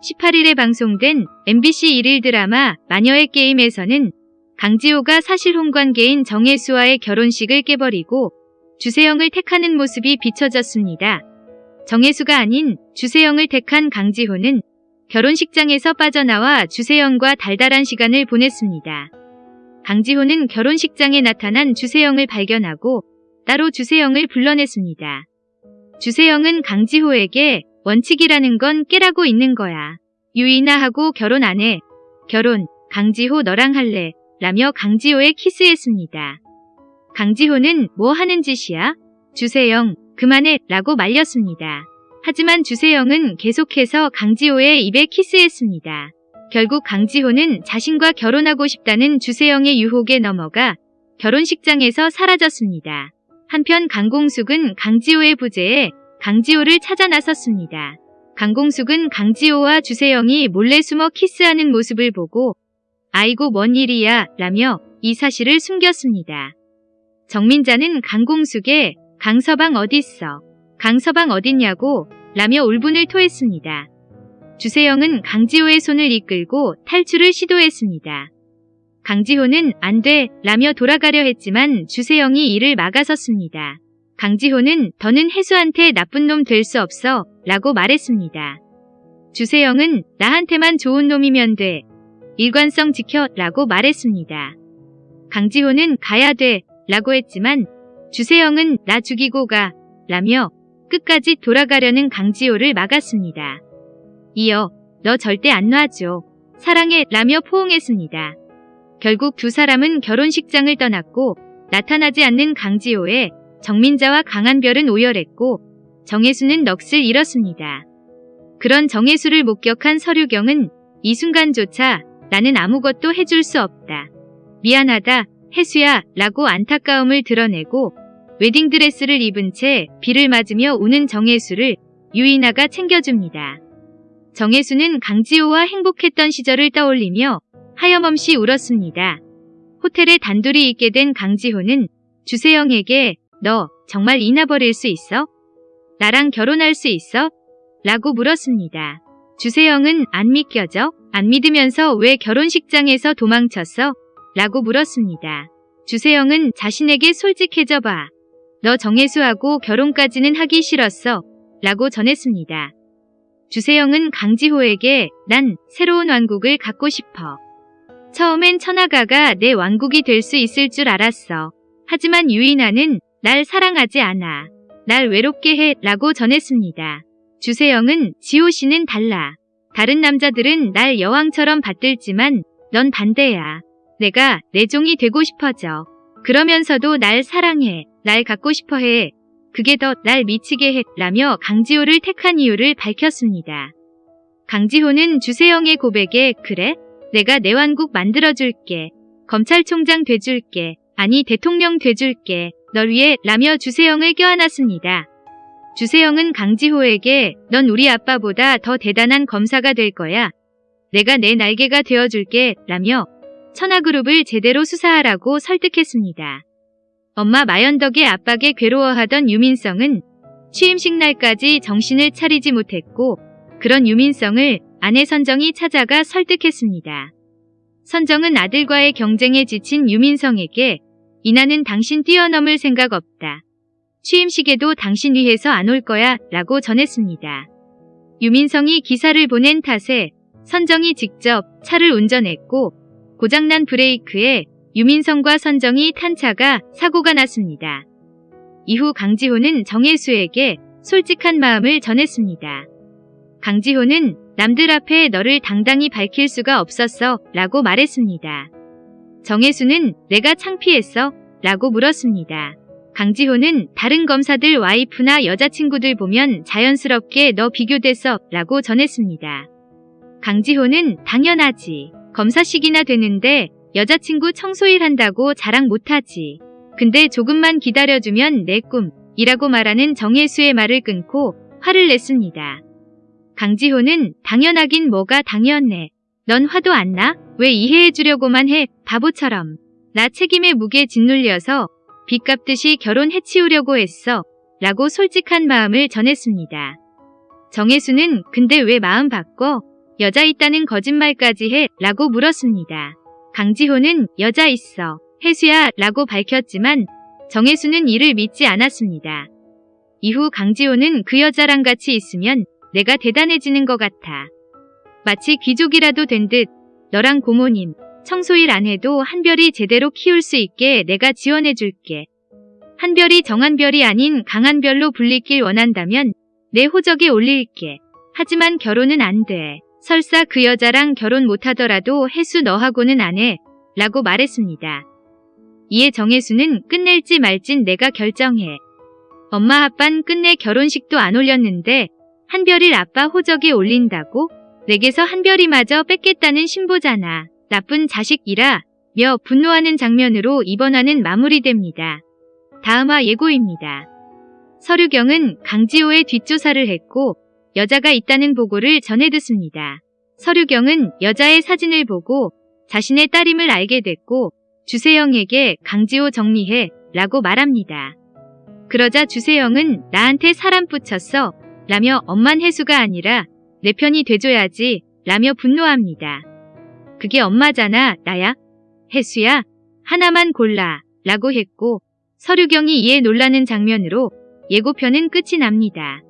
18일에 방송된 MBC 일일 드라마 마녀의 게임에서는 강지호가 사실 홍관계인 정혜수와의 결혼식을 깨버리고 주세영을 택하는 모습이 비춰졌습니다. 정혜수가 아닌 주세영을 택한 강지호는 결혼식장에서 빠져나와 주세영과 달달한 시간을 보냈습니다. 강지호는 결혼식장에 나타난 주세영을 발견하고 따로 주세영을 불러냈습니다. 주세영은 강지호에게 원칙이라는 건 깨라고 있는 거야. 유이나하고 결혼 안 해. 결혼, 강지호 너랑 할래. 라며 강지호에 키스했습니다. 강지호는 뭐 하는 짓이야? 주세영, 그만해. 라고 말렸습니다. 하지만 주세영은 계속해서 강지호의 입에 키스했습니다. 결국 강지호는 자신과 결혼하고 싶다는 주세영의 유혹에 넘어가 결혼식장에서 사라졌습니다. 한편 강공숙은 강지호의 부재에 강지호를 찾아 나섰습니다. 강공숙은 강지호와 주세영이 몰래 숨어 키스하는 모습을 보고 아이고 뭔 일이야 라며 이 사실을 숨겼습니다. 정민자는 강공숙에 강서방 어딨어? 강서방 어딨냐고 라며 울분을 토했습니다. 주세영은 강지호의 손을 이끌고 탈출을 시도했습니다. 강지호는 안 돼 라며 돌아가려 했지만 주세영이 이를 막아섰습니다. 강지호는 더는 혜수한테 나쁜 놈 될 수 없어 라고 말했습니다. 주세영은 나한테만 좋은 놈이면 돼. 일관성 지켜 라고 말했습니다. 강지호는 가야 돼 라고 했지만 주세영은 나 죽이고 가 라며 끝까지 돌아가려는 강지호를 막았습니다. 이어 너 절대 안 놔줘. 사랑해 라며 포옹했습니다. 결국 두 사람은 결혼식장을 떠났고 나타나지 않는 강지호에 정민자와 강한별은 오열했고 정혜수는 넋을 잃었습니다. 그런 정혜수를 목격한 서류경은 이 순간조차 나는 아무것도 해줄 수 없다. 미안하다, 혜수야 라고 안타까움을 드러내고 웨딩드레스를 입은 채 비를 맞으며 우는 정혜수를 유이나가 챙겨줍니다. 정혜수는 강지호와 행복했던 시절을 떠올리며 하염없이 울었습니다. 호텔에 단둘이 있게 된 강지호는 주세영에게 너 정말 이나버릴 수 있어? 나랑 결혼할 수 있어? 라고 물었습니다. 주세영은 안 믿겨져? 안 믿으면서 왜 결혼식장에서 도망쳤어? 라고 물었습니다. 주세영은 자신에게 솔직해져 봐. 너 정혜수하고 결혼까지는 하기 싫었어. 라고 전했습니다. 주세영은 강지호에게 난 새로운 왕국을 갖고 싶어. 처음엔 천하가가 내 왕국이 될 수 있을 줄 알았어. 하지만 유인아는 날 사랑하지 않아. 날 외롭게 해 라고 전했습니다. 주세영은 지호 씨는 달라. 다른 남자들은 날 여왕처럼 받들지만 넌 반대야. 내가 내 종이 되고 싶어져. 그러면서도 날 사랑해. 날 갖고 싶어 해. 그게 더 날 미치게 해. 라며 강지호를 택한 이유를 밝혔습니다. 강지호는 주세영의 고백에 그래? 내가 내 왕국 만들어줄게. 검찰총장 돼줄게. 아니 대통령 돼줄게. 널 위해 라며 주세영을 껴안았습니다. 주세영은 강지호에게 넌 우리 아빠보다 더 대단한 검사가 될 거야. 내가 내 날개가 되어줄게 라며 천하그룹을 제대로 수사하라고 설득했습니다. 엄마 마연덕의 압박에 괴로워하던 유민성은 취임식 날까지 정신을 차리지 못했고 그런 유민성을 아내 선정이 찾아가 설득했습니다. 선정은 아들과의 경쟁에 지친 유민성에게 이나는 당신 뛰어넘을 생각 없다. 취임식에도 당신 위해서 안 올 거야 라고 전했습니다. 유민성이 기사를 보낸 탓에 선정이 직접 차를 운전했고 고장난 브레이크에 유민성과 선정이 탄 차가 사고가 났습니다. 이후 강지호는 정혜수에게 솔직한 마음을 전했습니다. 강지호는 남들 앞에 너를 당당히 밝힐 수가 없었어 라고 말했습니다. 정혜수는 내가 창피했어? 라고 물었습니다. 강지호는 다른 검사들 와이프나 여자친구들 보면 자연스럽게 너 비교됐어 라고 전했습니다. 강지호는 당연하지. 검사식이나 되는데 여자친구 청소일 한다고 자랑 못하지. 근데 조금만 기다려주면 내 꿈 이라고 말하는 정혜수의 말을 끊고 화를 냈습니다. 강지호는 당연하긴 뭐가 당연해. 넌 화도 안 나? 왜 이해해주려고만 해? 바보처럼. 나 책임의 무게 짓눌려서 빚 갚듯이 결혼 해치우려고 했어. 라고 솔직한 마음을 전했습니다. 정혜수는 근데 왜 마음 바꿔? 여자 있다는 거짓말까지 해 라고 물었습니다. 강지호는 여자 있어 혜수야 라고 밝혔지만 정혜수는 이를 믿지 않았습니다. 이후 강지호는 그 여자랑 같이 있으면 내가 대단해지는 것 같아. 마치 귀족이라도 된 듯 너랑 고모님 청소일 안 해도 한별이 제대로 키울 수 있게 내가 지원해줄게. 한별이 정한별이 아닌 강한별로 불리길 원한다면 내 호적에 올릴게. 하지만 결혼은 안 돼. 설사 그 여자랑 결혼 못하더라도 혜수 너하고는 안 해. 라고 말했습니다. 이에 정혜수는 끝낼지 말진 내가 결정해. 엄마 아빤 끝내 결혼식도 안 올렸는데 한별이를 아빠 호적에 올린다고? 내게서 한별이마저 뺏겠다는 신보잖아. 나쁜 자식이라 며 분노하는 장면으로 이번 화는 마무리됩니다. 다음화 예고입니다. 서류경은 강지호의 뒷조사를 했고 여자가 있다는 보고를 전해 듣습니다. 서류경은 여자의 사진을 보고 자신의 딸임을 알게 됐고 주세영에게 강지호 정리해 라고 말합니다. 그러자 주세영은 나한테 사람 붙였어 라며 엄만 혜수가 아니라 내 편이 돼줘야지 라며 분노합니다. 그게 엄마잖아 나야 혜수야 하나만 골라 라고 했고 서류경이 이에 놀라는 장면으로 예고편은 끝이 납니다.